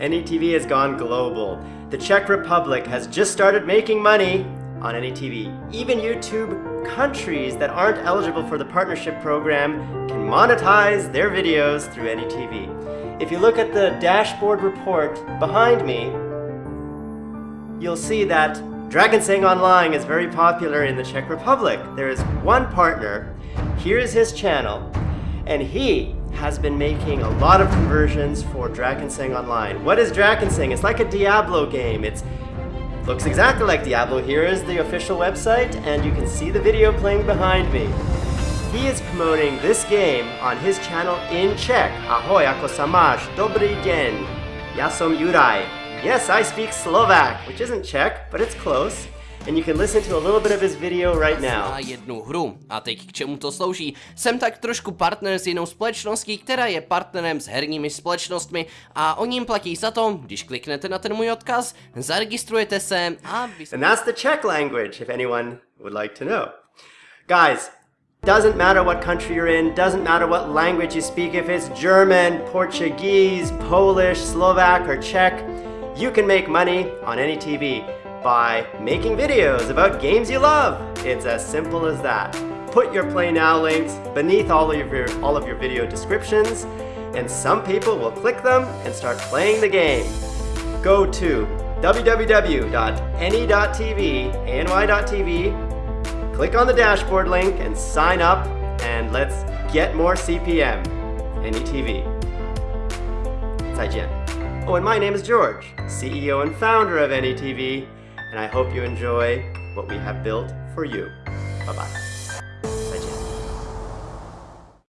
AnyTV has gone global. The Czech Republic has just started making money on AnyTV. Even YouTube countries that aren't eligible for the partnership program can monetize their videos through AnyTV. If you look at the dashboard report behind me, you'll see that Drakensang Online is very popular in the Czech Republic. There is one partner, here is his channel, and he has been making a lot of conversions for Drakensang Online. What is Drakensang? It's like a Diablo game. It looks exactly like Diablo. Here is the official website, and you can see the video playing behind me. He is promoting this game on his channel in Czech. Ahoj, ako samaš, dobrý den. Ja som. Yes, I speak Slovak, which isn't Czech, but it's close and you can listen to a little bit of his video right now. Na jednu hru. A teď k čemu to slouží? Jsem tak trošku partner s jinou společností, která je partnerem s herními společnostmi a oni jim platí za to, když kliknete na ten můj odkaz, zaregistrujete se a vy... And that's the Czech language, if anyone would like to know. Guys, Doesn't matter what country you're in, doesn't matter what language you speak, if it's German, Portuguese, Polish, Slovak, or Czech, you can make money on AnyTV by making videos about games you love. It's as simple as that. Put your Play Now links beneath all of your, all of your video descriptions, and some people will click them and start playing the game. Go to www.any.tv, any.tv, click on the dashboard link and sign up, and let's get more CPM. AnyTV. 再见. Oh, and my name is George, CEO and founder of AnyTV, and I hope you enjoy what we have built for you. Bye-bye.